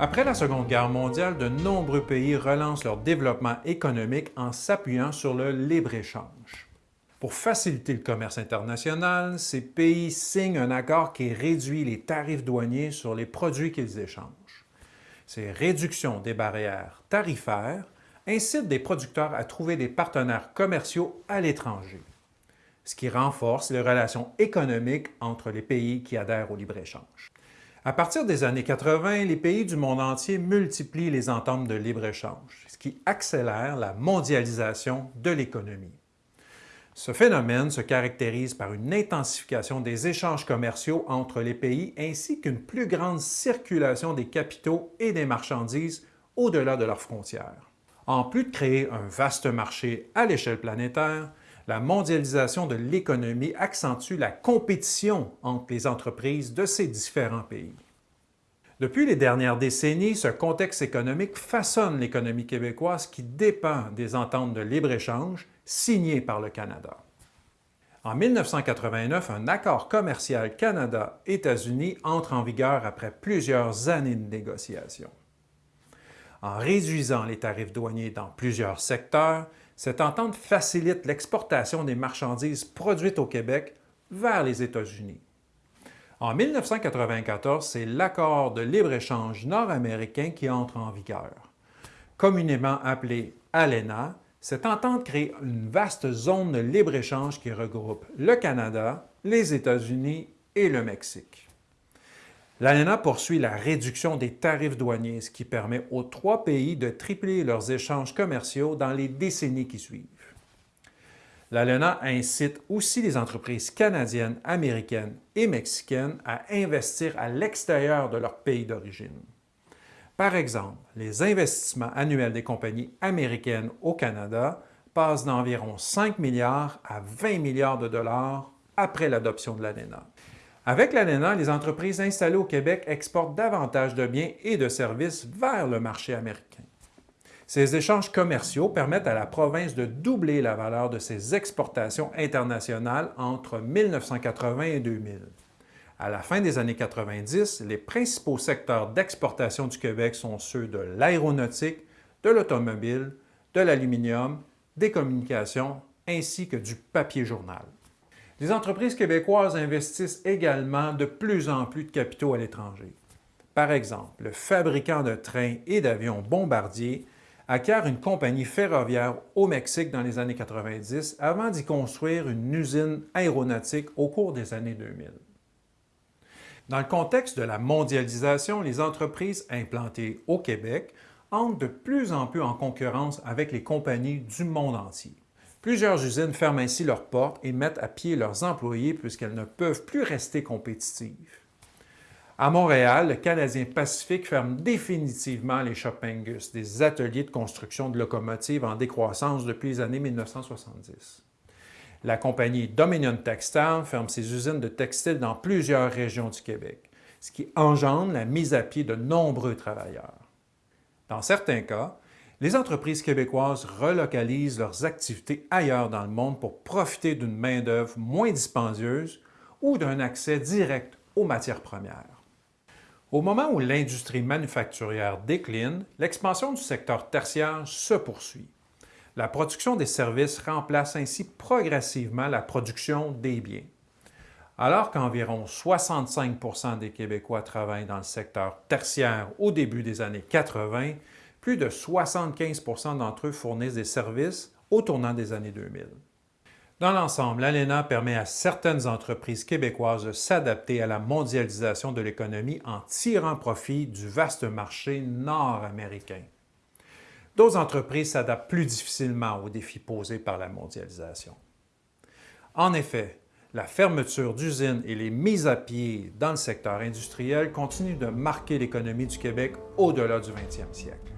Après la Seconde Guerre mondiale, de nombreux pays relancent leur développement économique en s'appuyant sur le libre-échange. Pour faciliter le commerce international, ces pays signent un accord qui réduit les tarifs douaniers sur les produits qu'ils échangent. Ces réductions des barrières tarifaires incitent des producteurs à trouver des partenaires commerciaux à l'étranger, ce qui renforce les relations économiques entre les pays qui adhèrent au libre-échange. À partir des années 80, les pays du monde entier multiplient les ententes de libre-échange, ce qui accélère la mondialisation de l'économie. Ce phénomène se caractérise par une intensification des échanges commerciaux entre les pays ainsi qu'une plus grande circulation des capitaux et des marchandises au-delà de leurs frontières. En plus de créer un vaste marché à l'échelle planétaire, la mondialisation de l'économie accentue la compétition entre les entreprises de ces différents pays. Depuis les dernières décennies, ce contexte économique façonne l'économie québécoise qui dépend des ententes de libre-échange signées par le Canada. En 1989, un accord commercial Canada-États-Unis entre en vigueur après plusieurs années de négociations. En réduisant les tarifs douaniers dans plusieurs secteurs, cette entente facilite l'exportation des marchandises produites au Québec vers les États-Unis. En 1994, c'est l'accord de libre-échange nord-américain qui entre en vigueur. Communément appelé ALENA, cette entente crée une vaste zone de libre-échange qui regroupe le Canada, les États-Unis et le Mexique. L'ALENA poursuit la réduction des tarifs douaniers, ce qui permet aux trois pays de tripler leurs échanges commerciaux dans les décennies qui suivent. L'ALENA incite aussi les entreprises canadiennes, américaines et mexicaines à investir à l'extérieur de leur pays d'origine. Par exemple, les investissements annuels des compagnies américaines au Canada passent d'environ 5 milliards à 20 milliards de dollars après l'adoption de l'ALENA. Avec l'ANENA, les entreprises installées au Québec exportent davantage de biens et de services vers le marché américain. Ces échanges commerciaux permettent à la province de doubler la valeur de ses exportations internationales entre 1980 et 2000. À la fin des années 90, les principaux secteurs d'exportation du Québec sont ceux de l'aéronautique, de l'automobile, de l'aluminium, des communications ainsi que du papier journal. Les entreprises québécoises investissent également de plus en plus de capitaux à l'étranger. Par exemple, le fabricant de trains et d'avions Bombardier acquiert une compagnie ferroviaire au Mexique dans les années 90 avant d'y construire une usine aéronautique au cours des années 2000. Dans le contexte de la mondialisation, les entreprises implantées au Québec entrent de plus en plus en concurrence avec les compagnies du monde entier. Plusieurs usines ferment ainsi leurs portes et mettent à pied leurs employés puisqu'elles ne peuvent plus rester compétitives. À Montréal, le Canadien Pacifique ferme définitivement les Shoppingus, des ateliers de construction de locomotives en décroissance depuis les années 1970. La compagnie Dominion Textile ferme ses usines de textiles dans plusieurs régions du Québec, ce qui engendre la mise à pied de nombreux travailleurs. Dans certains cas, les entreprises québécoises relocalisent leurs activités ailleurs dans le monde pour profiter d'une main-d'œuvre moins dispendieuse ou d'un accès direct aux matières premières. Au moment où l'industrie manufacturière décline, l'expansion du secteur tertiaire se poursuit. La production des services remplace ainsi progressivement la production des biens. Alors qu'environ 65% des Québécois travaillent dans le secteur tertiaire au début des années 80, plus de 75% d'entre eux fournissent des services au tournant des années 2000. Dans l'ensemble, l'ALENA permet à certaines entreprises québécoises de s'adapter à la mondialisation de l'économie en tirant profit du vaste marché nord-américain. D'autres entreprises s'adaptent plus difficilement aux défis posés par la mondialisation. En effet, la fermeture d'usines et les mises à pied dans le secteur industriel continuent de marquer l'économie du Québec au-delà du 20e siècle.